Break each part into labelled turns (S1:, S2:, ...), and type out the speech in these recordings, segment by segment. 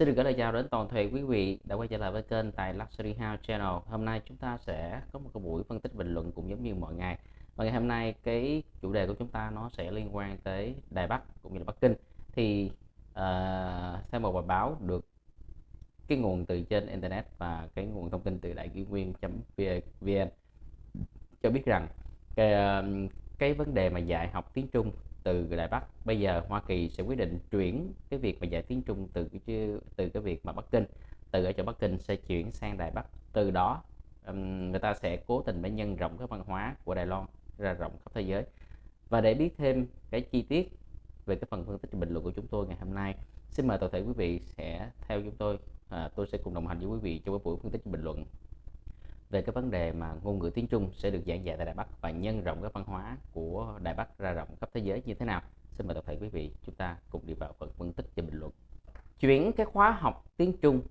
S1: Xin được gửi lời chào đến toàn thể quý vị đã quay trở lại với kênh tại Luxury House Channel. Hôm nay chúng ta sẽ có một cái buổi phân tích bình luận cũng giống như mọi ngày. Và ngày hôm nay cái chủ đề của chúng ta nó sẽ liên quan tới Đài Bắc cũng như là Bắc Kinh. Thì uh, theo một bài báo được cái nguồn từ trên internet và cái nguồn thông tin từ đại kỷ nguyên.vn cho biết rằng cái, ờ, cái vấn đề mà dạy học tiếng Trung từ Đài Bắc. Bây giờ Hoa Kỳ sẽ quyết định chuyển cái việc mà dạy tiếng Trung từ cái từ cái việc mà Bắc Kinh. Từ ở chỗ Bắc Kinh sẽ chuyển sang Đài Bắc. Từ đó um, người ta sẽ cố tình để nhân rộng cái văn hóa của Đài Loan ra rộng khắp thế giới. Và để biết thêm cái chi tiết về cái phần phân tích bình luận của chúng tôi ngày hôm nay xin mời toàn thể quý vị sẽ theo chúng tôi. À, tôi sẽ cùng đồng hành với quý vị trong cái buổi phân tích bình luận về cái vấn đề mà ngôn ngữ tiếng Trung sẽ được giảng dạy tại Đài Bắc và nhân rộng cái văn hóa của Đài Bắc ra rộng khắp thế giới như thế nào. Xin mời toàn thể quý vị chúng ta cùng đi vào phần phân tích và bình luận. Chuyển cái khóa học tiếng Trung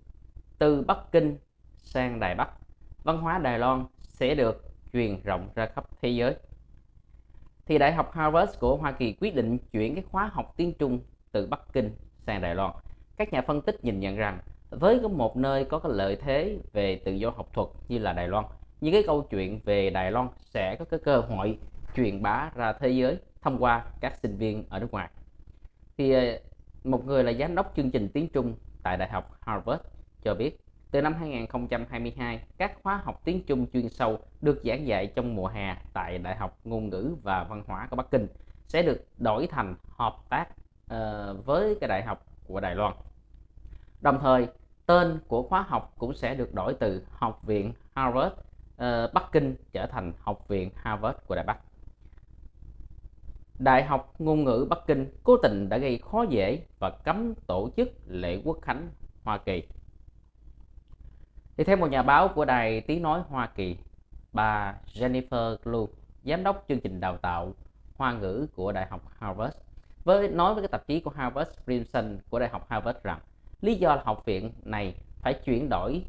S1: từ Bắc Kinh sang Đài Bắc, văn hóa Đài Loan sẽ được truyền rộng ra khắp thế giới. Thì Đại học Harvard của Hoa Kỳ quyết định chuyển cái khóa học tiếng Trung từ Bắc Kinh sang Đài Loan. Các nhà phân tích nhìn nhận rằng với một nơi có cái lợi thế về tự do học thuật như là Đài Loan những cái câu chuyện về Đài Loan sẽ có cái cơ hội truyền bá ra thế giới thông qua các sinh viên ở nước ngoài. Thì ờ, một người là giám đốc chương trình tiếng Trung tại Đại học Harvard cho biết từ năm 2022 các khóa học tiếng Trung chuyên sâu được giảng dạy trong mùa hè tại Đại học Ngôn ngữ và Văn hóa của Bắc Kinh sẽ được đổi thành hợp tác uh, với cái đại học của Đài Loan. Đồng thời, tên của khóa học cũng sẽ được đổi từ Học viện Harvard uh, Bắc Kinh trở thành Học viện Harvard của Đài Bắc. Đại học Ngôn ngữ Bắc Kinh cố tình đã gây khó dễ và cấm tổ chức lễ quốc khánh Hoa Kỳ. Thì theo một nhà báo của đài tiếng nói Hoa Kỳ, bà Jennifer Glue, giám đốc chương trình đào tạo Hoa ngữ của Đại học Harvard, với nói với cái tạp chí của Harvard Crimson của Đại học Harvard rằng Lý do là học viện này phải chuyển đổi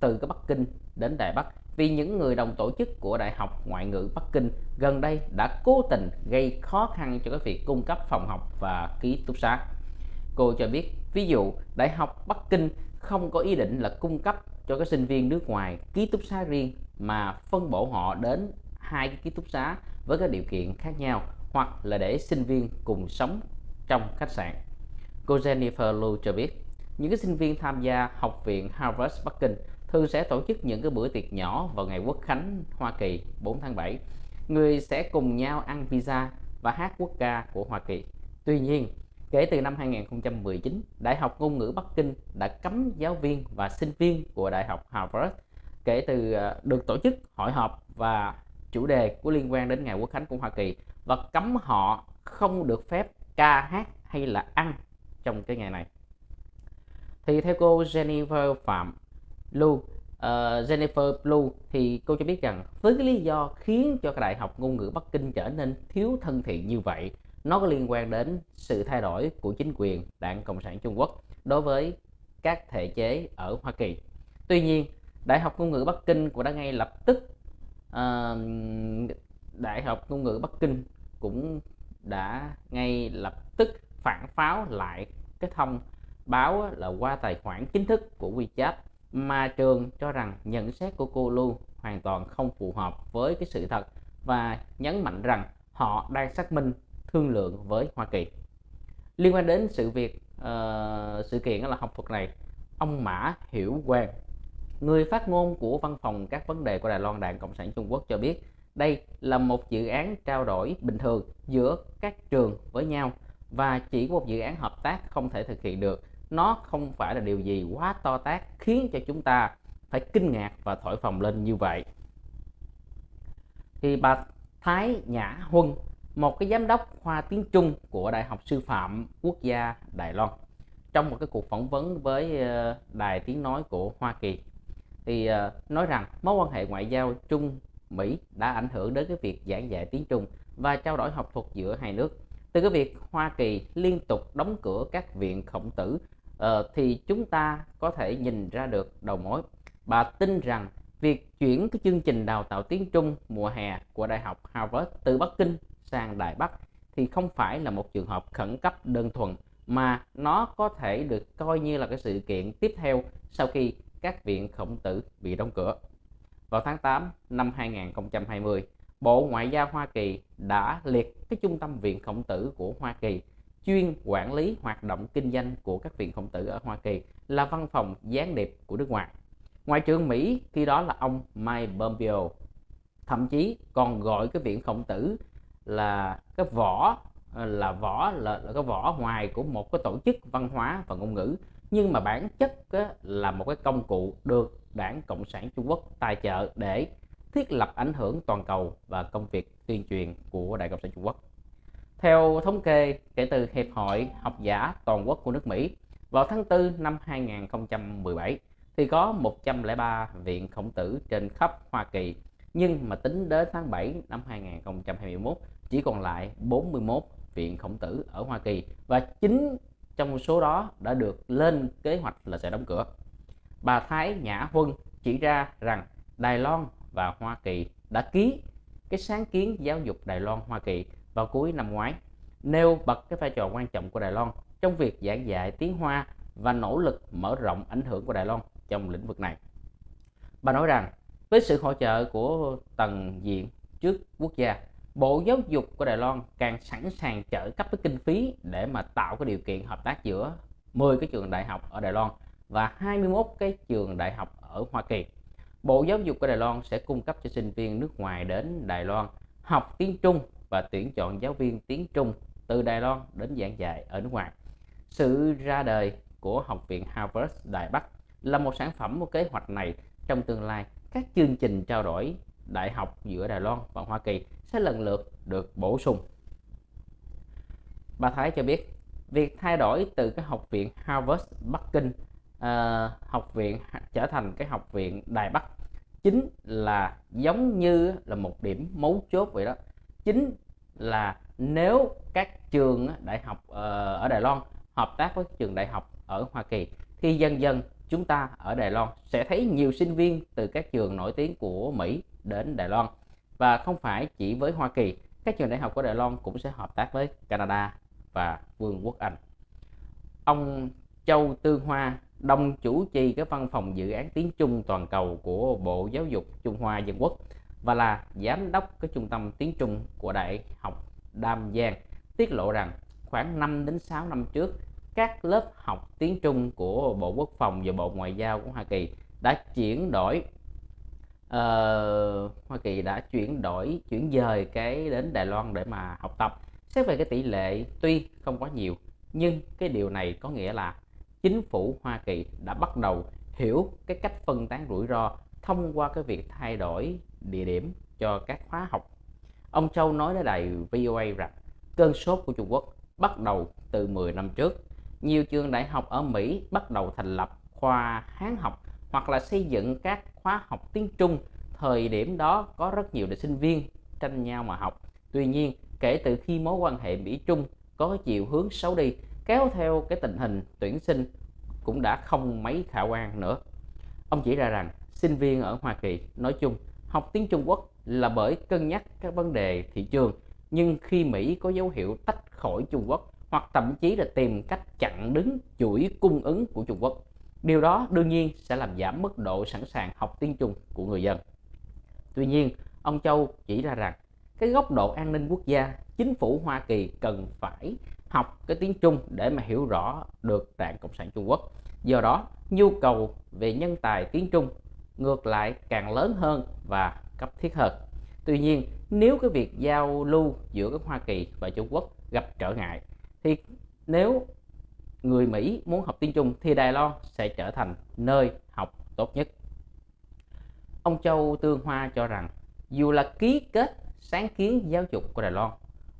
S1: từ cái Bắc Kinh đến Đài Bắc vì những người đồng tổ chức của Đại học Ngoại ngữ Bắc Kinh gần đây đã cố tình gây khó khăn cho cái việc cung cấp phòng học và ký túc xá. Cô cho biết, ví dụ Đại học Bắc Kinh không có ý định là cung cấp cho các sinh viên nước ngoài ký túc xá riêng mà phân bổ họ đến hai cái ký túc xá với các điều kiện khác nhau hoặc là để sinh viên cùng sống trong khách sạn. Cô Jennifer Lu cho biết, những cái sinh viên tham gia học viện Harvard Bắc Kinh thường sẽ tổ chức những cái bữa tiệc nhỏ vào ngày quốc khánh, Hoa Kỳ 4 tháng 7 người sẽ cùng nhau ăn pizza và hát quốc ca của Hoa Kỳ. Tuy nhiên, kể từ năm 2019 Đại học Ngôn ngữ Bắc Kinh đã cấm giáo viên và sinh viên của Đại học Harvard kể từ ờ, được tổ chức hội họp và chủ đề của liên quan đến ngày quốc khánh của Hoa Kỳ và cấm họ không được phép ca hát hay là ăn trong cái ngày này thì theo cô Jennifer Phạm Lu uh, Jennifer Blue thì cô cho biết rằng với cái lý do khiến cho cái đại học ngôn ngữ Bắc Kinh trở nên thiếu thân thiện như vậy nó có liên quan đến sự thay đổi của chính quyền đảng Cộng sản Trung Quốc đối với các thể chế ở Hoa Kỳ. Tuy nhiên Đại học ngôn ngữ Bắc Kinh cũng đã ngay lập tức uh, Đại học ngôn ngữ Bắc Kinh cũng đã ngay lập tức phản pháo lại cái thông báo là qua tài khoản chính thức của WeChat mà trường cho rằng nhận xét của cô Lu hoàn toàn không phù hợp với cái sự thật và nhấn mạnh rằng họ đang xác minh thương lượng với Hoa Kỳ. Liên quan đến sự việc uh, sự kiện là học thuật này, ông Mã Hiểu Quang, người phát ngôn của văn phòng các vấn đề của Đài Loan Đảng Cộng sản Trung Quốc cho biết đây là một dự án trao đổi bình thường giữa các trường với nhau và chỉ có một dự án hợp tác không thể thực hiện được nó không phải là điều gì quá to tát khiến cho chúng ta phải kinh ngạc và thổi phồng lên như vậy. Thì bà Thái Nhã Huân, một cái giám đốc khoa tiếng Trung của Đại học Sư phạm Quốc gia Đài Loan, trong một cái cuộc phỏng vấn với ờ, đài tiếng nói của Hoa Kỳ, thì ờ, nói rằng mối quan hệ ngoại giao Trung Mỹ đã ảnh hưởng đến cái việc giảng dạy tiếng Trung và trao đổi học thuật giữa hai nước. Từ cái việc Hoa Kỳ liên tục đóng cửa các viện khổng tử uh, thì chúng ta có thể nhìn ra được đầu mối bà tin rằng việc chuyển cái chương trình đào tạo tiếng Trung mùa hè của Đại học Harvard từ Bắc Kinh sang Đài Bắc thì không phải là một trường hợp khẩn cấp đơn thuần mà nó có thể được coi như là cái sự kiện tiếp theo sau khi các viện khổng tử bị đóng cửa. Vào tháng 8 năm 2020, Bộ Ngoại giao Hoa Kỳ đã liệt cái trung tâm viện khổng tử của Hoa Kỳ chuyên quản lý hoạt động kinh doanh của các viện khổng tử ở Hoa Kỳ là văn phòng gián điệp của nước ngoài. Ngoại trưởng Mỹ khi đó là ông Mike Pompeo. Thậm chí còn gọi cái viện khổng tử là cái vỏ là vỏ là, là cái vỏ ngoài của một cái tổ chức văn hóa và ngôn ngữ. Nhưng mà bản chất á, là một cái công cụ được đảng cộng sản trung quốc tài trợ để thiết lập ảnh hưởng toàn cầu và công việc tuyên truyền của đảng cộng sản trung quốc theo thống kê kể từ hiệp hội học giả toàn quốc của nước mỹ, vào tháng 4 năm 2017 thì có 103 viện khổng tử trên khắp Hoa Kỳ nhưng mà tính đến tháng 7 năm 2021 chỉ còn lại 41 viện khổng tử ở Hoa Kỳ và chính trong số đó đã được lên kế hoạch là sẽ đóng cửa. Bà Thái Nhã Huân chỉ ra rằng Đài Loan và Hoa Kỳ đã ký cái sáng kiến giáo dục Đài Loan Hoa Kỳ vào cuối năm ngoái, nêu bật cái vai trò quan trọng của Đài Loan trong việc giảng dạy tiếng Hoa và nỗ lực mở rộng ảnh hưởng của Đài Loan trong lĩnh vực này. Bà nói rằng, với sự hỗ trợ của tầng diện trước quốc gia, Bộ Giáo dục của Đài Loan càng sẵn sàng trợ cấp cái kinh phí để mà tạo cái điều kiện hợp tác giữa 10 cái trường đại học ở Đài Loan và 21 cái trường đại học ở Hoa Kỳ. Bộ Giáo dục của Đài Loan sẽ cung cấp cho sinh viên nước ngoài đến Đài Loan học tiếng Trung và tuyển chọn giáo viên tiếng Trung từ Đài Loan đến giảng dạy ở nước ngoài. Sự ra đời của Học viện Harvard Đài Bắc là một sản phẩm của kế hoạch này trong tương lai các chương trình trao đổi đại học giữa Đài Loan và Hoa Kỳ sẽ lần lượt được bổ sung. Bà Thái cho biết, việc thay đổi từ cái học viện Harvard Bắc Kinh uh, học viện trở thành cái học viện Đài Bắc chính là giống như là một điểm mấu chốt vậy đó. Chính là nếu các trường đại học ờ, ở Đài Loan hợp tác với trường đại học ở Hoa Kỳ, thì dần dần chúng ta ở Đài Loan sẽ thấy nhiều sinh viên từ các trường nổi tiếng của Mỹ đến Đài Loan. Và không phải chỉ với Hoa Kỳ, các trường đại học của Đài Loan cũng sẽ hợp tác với Canada và Vương quốc Anh. Ông Châu Tư Hoa, đồng chủ trì cái văn phòng dự án tiếng Trung toàn cầu của Bộ Giáo dục Trung Hoa Dân Quốc và là giám đốc cái trung tâm tiếng Trung của Đại học Đam Giang tiết lộ rằng khoảng 5 đến 6 năm trước các lớp học tiếng Trung của Bộ Quốc phòng và Bộ Ngoại giao của Hoa Kỳ đã chuyển đổi uh, Hoa Kỳ đã chuyển đổi chuyển dời cái đến Đài Loan để mà học tập. Xét về cái tỷ lệ tuy không quá nhiều nhưng cái điều này có nghĩa là chính phủ Hoa Kỳ đã bắt đầu hiểu cái cách phân tán rủi ro thông qua cái việc thay đổi địa điểm cho các khóa học ông Châu nói với đài VOA rằng cơn sốt của Trung Quốc bắt đầu từ 10 năm trước nhiều trường đại học ở Mỹ bắt đầu thành lập khoa Hán học hoặc là xây dựng các khóa học tiếng Trung. Thời điểm đó có rất nhiều sinh viên tranh nhau mà học. Tuy nhiên, kể từ khi mối quan hệ Mỹ-Trung có chiều hướng xấu đi, kéo theo cái tình hình tuyển sinh cũng đã không mấy khả quan nữa. Ông chỉ ra rằng sinh viên ở Hoa Kỳ nói chung học tiếng Trung Quốc là bởi cân nhắc các vấn đề thị trường nhưng khi Mỹ có dấu hiệu tách khỏi Trung Quốc hoặc thậm chí là tìm cách chặn đứng chuỗi cung ứng của Trung Quốc. Điều đó đương nhiên sẽ làm giảm mức độ sẵn sàng học tiếng Trung của người dân. Tuy nhiên, ông Châu chỉ ra rằng cái góc độ an ninh quốc gia, chính phủ Hoa Kỳ cần phải học cái tiếng Trung để mà hiểu rõ được Đảng Cộng sản Trung Quốc. Do đó, nhu cầu về nhân tài tiếng Trung ngược lại càng lớn hơn và cấp thiết hơn. Tuy nhiên, nếu cái việc giao lưu giữa các Hoa Kỳ và Trung Quốc gặp trở ngại thì nếu người Mỹ muốn học tiếng Trung thì Đài Loan sẽ trở thành nơi học tốt nhất. Ông Châu Tương Hoa cho rằng dù là ký kết sáng kiến giáo dục của Đài Loan,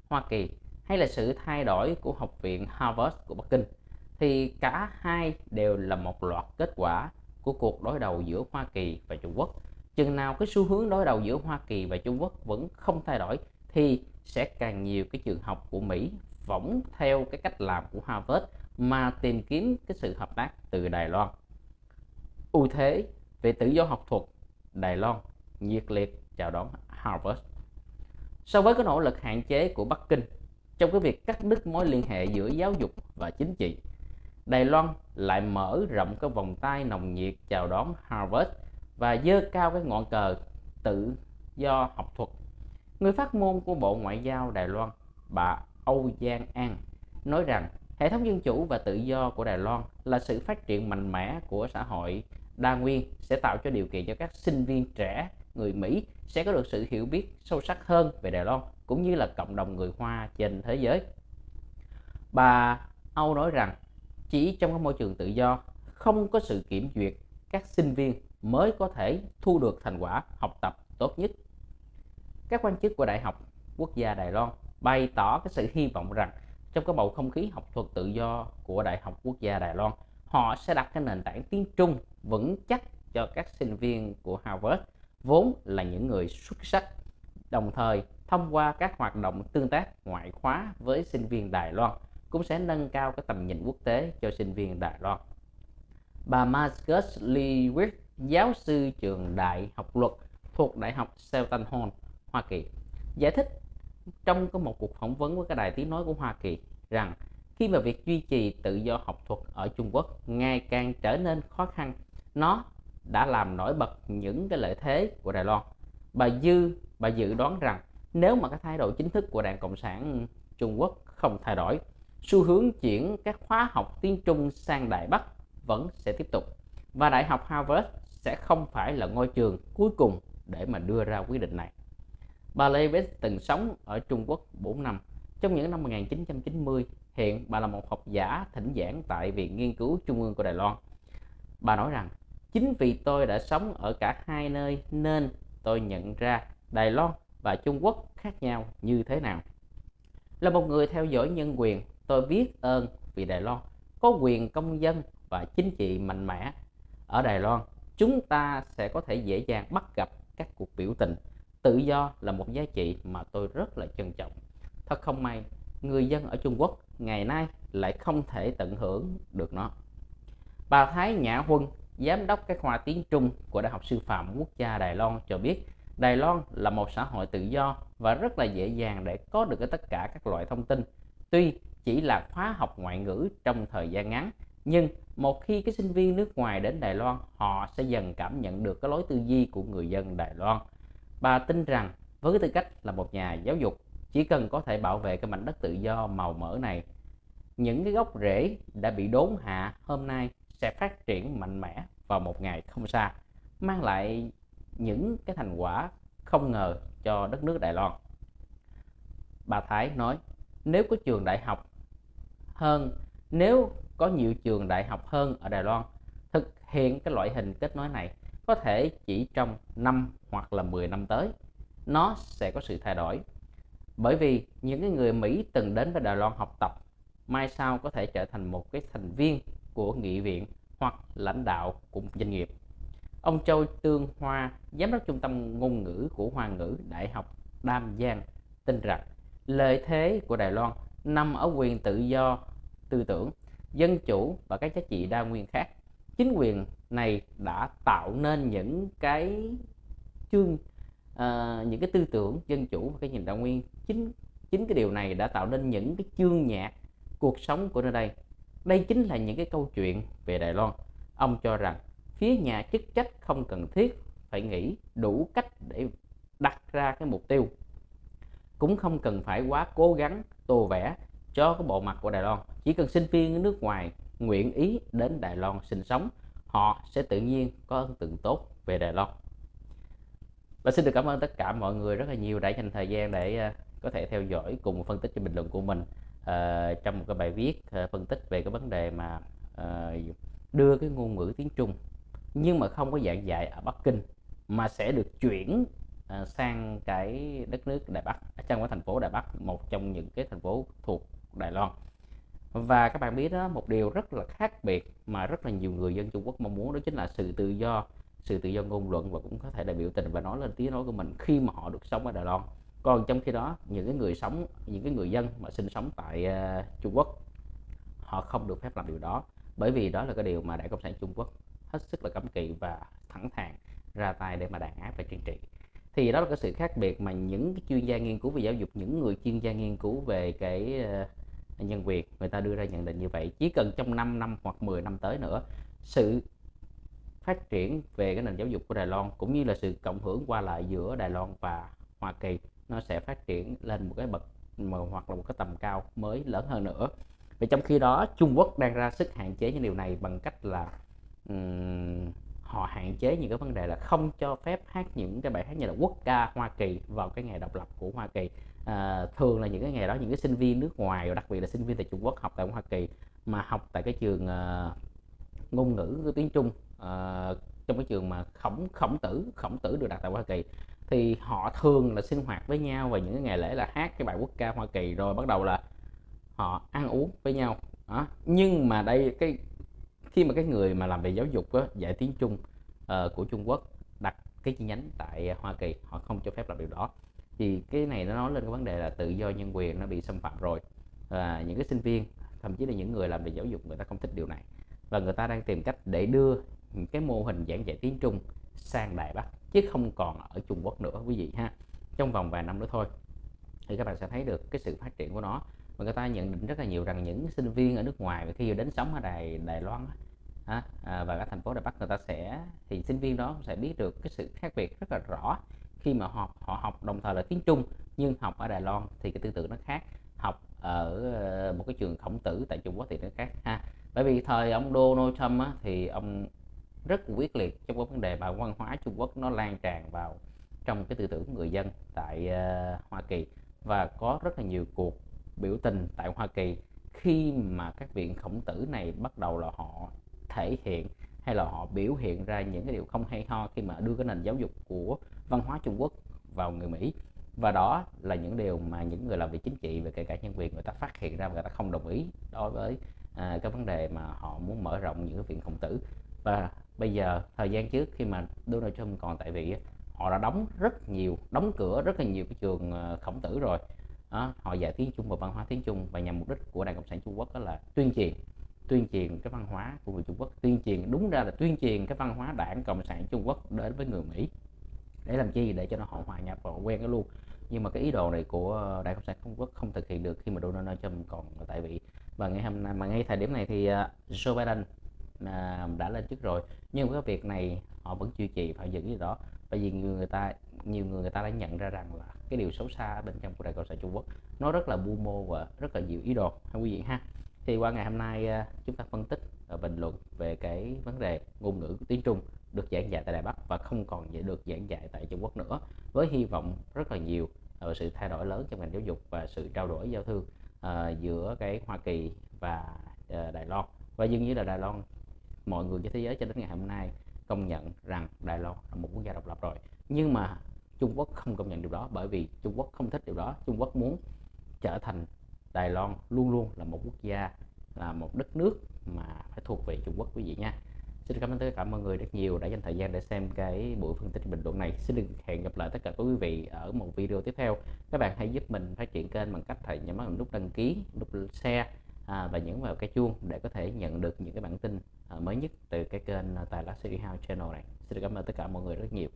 S1: Hoa Kỳ hay là sự thay đổi của Học viện Harvard của Bắc Kinh thì cả hai đều là một loạt kết quả của cuộc đối đầu giữa Hoa Kỳ và Trung Quốc. Chừng nào cái xu hướng đối đầu giữa Hoa Kỳ và Trung Quốc vẫn không thay đổi thì sẽ càng nhiều cái trường học của Mỹ võng theo cái cách làm của Harvard mà tìm kiếm cái sự hợp tác từ Đài Loan. ưu thế về tự do học thuật, Đài Loan nhiệt liệt chào đón Harvard. So với cái nỗ lực hạn chế của Bắc Kinh, trong cái việc cắt đứt mối liên hệ giữa giáo dục và chính trị. Đài Loan lại mở rộng cái vòng tay nồng nhiệt chào đón Harvard và dơ cao cái ngọn cờ tự do học thuật. Người phát ngôn của Bộ Ngoại giao Đài Loan, bà Âu Giang An, nói rằng hệ thống dân chủ và tự do của Đài Loan là sự phát triển mạnh mẽ của xã hội đa nguyên sẽ tạo cho điều kiện cho các sinh viên trẻ người Mỹ sẽ có được sự hiểu biết sâu sắc hơn về Đài Loan cũng như là cộng đồng người Hoa trên thế giới. Bà Âu nói rằng chỉ trong các môi trường tự do không có sự kiểm duyệt các sinh viên mới có thể thu được thành quả học tập tốt nhất. Các quan chức của Đại học Quốc gia Đài Loan bày tỏ cái sự hy vọng rằng trong cái bầu không khí học thuật tự do của Đại học Quốc gia Đài Loan, họ sẽ đặt cái nền tảng tiếng Trung vững chắc cho các sinh viên của Harvard vốn là những người xuất sắc đồng thời thông qua các hoạt động tương tác ngoại khóa với sinh viên Đài Loan cũng sẽ nâng cao cái tầm nhìn quốc tế cho sinh viên Đài Loan. Bà Marcus Lewis, giáo sư trường đại học luật thuộc Đại học Seton Hall, Hoa Kỳ, giải thích trong có một cuộc phỏng vấn với cái đài tiếng nói của Hoa Kỳ rằng khi mà việc duy trì tự do học thuật ở Trung Quốc ngày càng trở nên khó khăn, nó đã làm nổi bật những cái lợi thế của Đài Loan. Bà Dư, bà dự đoán rằng nếu mà cái thái độ chính thức của Đảng Cộng sản Trung Quốc không thay đổi, xu hướng chuyển các khóa học tiếng Trung sang Đại Bắc vẫn sẽ tiếp tục và Đại học Harvard sẽ không phải là ngôi trường cuối cùng để mà đưa ra quyết định này. Bà Levis từng sống ở Trung Quốc 4 năm. Trong những năm 1990, hiện bà là một học giả thỉnh giảng tại Viện Nghiên cứu Trung ương của Đài Loan. Bà nói rằng, chính vì tôi đã sống ở cả hai nơi nên tôi nhận ra Đài Loan và Trung Quốc khác nhau như thế nào. Là một người theo dõi nhân quyền, tôi biết ơn vì Đài Loan có quyền công dân và chính trị mạnh mẽ. Ở Đài Loan, chúng ta sẽ có thể dễ dàng bắt gặp các cuộc biểu tình. Tự do là một giá trị mà tôi rất là trân trọng. Thật không may, người dân ở Trung Quốc ngày nay lại không thể tận hưởng được nó. Bà Thái Nhã Huân, giám đốc các khoa tiếng Trung của Đại học Sư phạm Quốc gia Đài Loan cho biết Đài Loan là một xã hội tự do và rất là dễ dàng để có được tất cả các loại thông tin. Tuy chỉ là khóa học ngoại ngữ trong thời gian ngắn, nhưng một khi cái sinh viên nước ngoài đến Đài Loan, họ sẽ dần cảm nhận được cái lối tư duy của người dân Đài Loan. Bà tin rằng với tư cách là một nhà giáo dục, chỉ cần có thể bảo vệ cái mảnh đất tự do màu mỡ này, những cái gốc rễ đã bị đốn hạ hôm nay sẽ phát triển mạnh mẽ vào một ngày không xa, mang lại những cái thành quả không ngờ cho đất nước Đài Loan. Bà Thái nói, nếu có trường đại học hơn, nếu có nhiều trường đại học hơn ở Đài Loan thực hiện cái loại hình kết nối này có thể chỉ trong 5 hoặc là 10 năm tới nó sẽ có sự thay đổi. Bởi vì những cái người Mỹ từng đến với Đài Loan học tập mai sau có thể trở thành một cái thành viên của nghị viện hoặc lãnh đạo của một doanh nghiệp. Ông Châu Tương Hoa, giám đốc trung tâm ngôn ngữ của Hoa ngữ Đại học Đam Giang tin rằng lợi thế của Đài Loan nằm ở quyền tự do tư tưởng, dân chủ và các giá trị đa nguyên khác. Chính quyền này đã tạo nên những cái chương uh, những cái tư tưởng dân chủ và cái nhìn đa nguyên. Chính chính cái điều này đã tạo nên những cái chương nhạc cuộc sống của nơi đây. Đây chính là những cái câu chuyện về Đài Loan. Ông cho rằng phía nhà chức trách không cần thiết phải nghĩ đủ cách để đặt ra cái mục tiêu. Cũng không cần phải quá cố gắng tô vẽ cho cái bộ mặt của Đài Loan. Chỉ cần sinh viên nước ngoài nguyện ý đến Đài Loan sinh sống họ sẽ tự nhiên có ấn tượng tốt về Đài Loan. Và xin được cảm ơn tất cả mọi người rất là nhiều đã dành thời gian để à, có thể theo dõi cùng phân tích cho bình luận của mình uh, trong một cái bài viết uh, phân tích về cái vấn đề mà uh, đưa cái ngôn ngữ tiếng Trung nhưng mà không có giảng dạy ở Bắc Kinh mà sẽ được chuyển À, sang cái đất nước Đài Bắc à, trong cái thành phố Đài Bắc một trong những cái thành phố thuộc Đài Loan. Và các bạn biết đó một điều rất là khác biệt mà rất là nhiều người dân Trung Quốc mong muốn đó chính là sự tự do sự tự do ngôn luận và cũng có thể là biểu tình và nói lên tiếng nói của mình khi mà họ được sống ở Đài Loan. Còn trong khi đó những cái người sống những cái người dân mà sinh sống tại uh, Trung Quốc họ không được phép làm điều đó. Bởi vì đó là cái điều mà Đảng Cộng sản Trung Quốc hết sức là cấm kỵ và thẳng thắn ra tay để mà đàn áp và trừng trị thì đó là cái sự khác biệt mà những cái chuyên gia nghiên cứu về giáo dục những người chuyên gia nghiên cứu về cái ờ, nhân quyền người ta đưa ra nhận định như vậy. Chỉ cần trong 5 năm hoặc 10 năm tới nữa sự phát triển về cái nền giáo dục của Đài Loan cũng như là sự cộng hưởng qua lại giữa Đài Loan và Hoa Kỳ nó sẽ phát triển lên một cái bậc mà hoặc là một cái tầm cao mới lớn hơn nữa. Và trong khi đó Trung Quốc đang ra sức hạn chế những điều này bằng cách là um, họ hạn chế những cái vấn đề là không cho phép hát những cái bài hát như là quốc ca Hoa Kỳ vào cái ngày độc lập của Hoa Kỳ à, thường là những cái ngày đó những cái sinh viên nước ngoài và đặc biệt là sinh viên tại Trung Quốc học tại Hoa Kỳ mà học tại cái trường uh, ngôn ngữ tiếng Trung uh, trong cái trường mà khổng khổng tử khổng tử được đặt tại Hoa Kỳ thì họ thường là sinh hoạt với nhau và những cái ngày lễ là hát cái bài quốc ca Hoa Kỳ rồi bắt đầu là họ ăn uống với nhau đó. nhưng mà đây cái khi mà cái người mà làm về giáo dục á, dạy tiếng Trung uh, của Trung Quốc đặt cái chi nhánh tại Hoa Kỳ họ không cho phép làm điều đó. Thì cái này nó nói lên cái vấn đề là tự do nhân quyền nó bị xâm phạm rồi. Và những cái sinh viên thậm chí là những người làm về giáo dục người ta không thích điều này. Và người ta đang tìm cách để đưa cái mô hình giảng dạy tiếng Trung sang Đài Bắc chứ không còn ở Trung Quốc nữa quý vị ha. Trong vòng vài năm nữa thôi thì các bạn sẽ thấy được cái sự phát triển của nó. Và người ta nhận định rất là nhiều rằng những sinh viên ở nước ngoài khi đến sống ở Đài Đài Loan à, và các thành phố Đài Bắc người ta sẽ thì sinh viên đó sẽ biết được cái sự khác biệt rất là rõ khi mà họ họ học đồng thời là tiếng Trung nhưng học ở Đài Loan thì cái tư tưởng nó khác. Học ở ờ, một cái trường khổng tử tại Trung Quốc thì nó khác ha. Bởi vì thời ông Donald Trump á, thì ông rất quyết liệt trong cái vấn đề mà văn hóa Trung Quốc nó lan tràn vào trong cái tư tưởng người dân tại uh, Hoa Kỳ. Và có rất là nhiều cuộc biểu tình tại Hoa Kỳ khi mà các viện khổng tử này bắt đầu là họ thể hiện hay là họ biểu hiện ra những cái điều không hay ho khi mà đưa cái nền giáo dục của văn hóa Trung Quốc vào người Mỹ. Và đó là những điều mà những người làm việc chính trị và kể cả nhân quyền người ta phát hiện ra và người ta không đồng ý đối với à, cái vấn đề mà họ muốn mở rộng những cái viện khổng tử. Và bây giờ thời gian trước khi mà Donald Trump còn tại vị họ đã đóng rất nhiều đóng cửa rất là nhiều cái trường à, khổng tử rồi. Đó, họ dạy tiếng Trung và văn hóa tiếng Trung và nhằm mục đích của Đảng Cộng sản Trung Quốc đó là tuyên truyền tuyên truyền cái văn hóa của người Trung Quốc tuyên truyền đúng ra là tuyên truyền cái văn hóa Đảng Cộng sản Trung Quốc đến với người Mỹ. Để làm chi? Để cho nó họ hòa nhập và quen cái luôn. Nhưng mà cái ý đồ này của Đảng Cộng sản Trung Quốc không thực hiện được khi mà Donald Trump còn tại vị. Và ngày hôm nay mà ngay thời điểm này thì à, Joe Biden à, đã lên chức rồi. Nhưng cái việc này họ vẫn chưa trì phải giữ cái đó. Bởi vì người, người ta nhiều người người ta đã nhận ra rằng là cái điều xấu xa bên trong của Đảng Cộng sản Trung Quốc nó rất là bu mô và rất là nhiều ý đồ. Ha quý vị ha thì qua ngày hôm nay à, chúng ta phân tích và bình luận về cái vấn đề ngôn ngữ tiếng Trung được giảng dạy tại Đài Bắc và không còn được giảng dạy tại Trung Quốc nữa với hy vọng rất là nhiều về sự thay đổi lớn trong ngành giáo dục và sự trao đổi giao thương uh, giữa cái Hoa Kỳ và uh, Đài Loan. Và dường như là Đài Loan mọi người trên thế giới cho đến ngày hôm nay công nhận rằng Đài Loan là một quốc gia độc lập rồi. Nhưng mà Trung Quốc không công nhận điều đó bởi vì Trung Quốc không thích điều đó. Trung Quốc muốn trở thành Đài Loan luôn luôn là một quốc gia là một đất nước mà phải thuộc về Trung Quốc quý vị nha Xin cảm ơn tất cả mọi người rất nhiều đã dành thời gian để xem cái buổi phân tích bình luận này. Xin được hẹn gặp lại tất cả quý vị ở một video tiếp theo. Các bạn hãy giúp mình phát triển kênh bằng cách hãy nhấn vào nút đăng ký, nút share à, và nhấn vào cái chuông để có thể nhận được những cái bản tin à, mới nhất từ cái kênh Tài Lá City House Channel này. Xin cảm ơn tất cả mọi người rất nhiều.